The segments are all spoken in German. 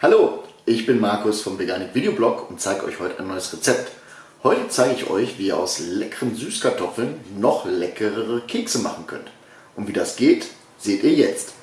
Hallo, ich bin Markus vom Veganik Videoblog und zeige euch heute ein neues Rezept. Heute zeige ich euch, wie ihr aus leckeren Süßkartoffeln noch leckerere Kekse machen könnt. Und wie das geht, seht ihr jetzt.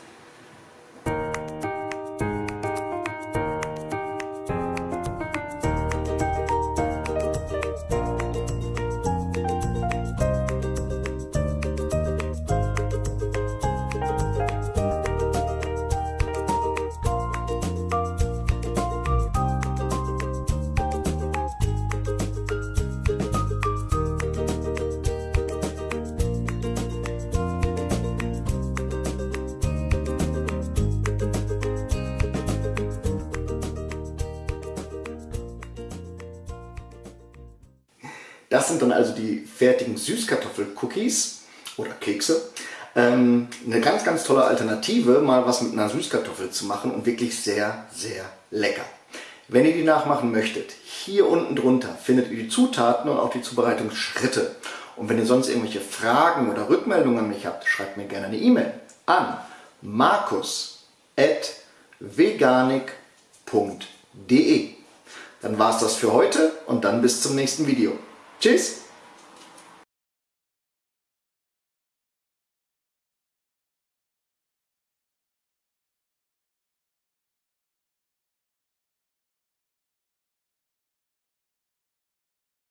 Das sind dann also die fertigen Süßkartoffel-Cookies oder Kekse. Ähm, eine ganz, ganz tolle Alternative, mal was mit einer Süßkartoffel zu machen und wirklich sehr, sehr lecker. Wenn ihr die nachmachen möchtet, hier unten drunter findet ihr die Zutaten und auch die Zubereitungsschritte. Und wenn ihr sonst irgendwelche Fragen oder Rückmeldungen an mich habt, schreibt mir gerne eine E-Mail an markus.veganik.de Dann war es das für heute und dann bis zum nächsten Video. Tschüss!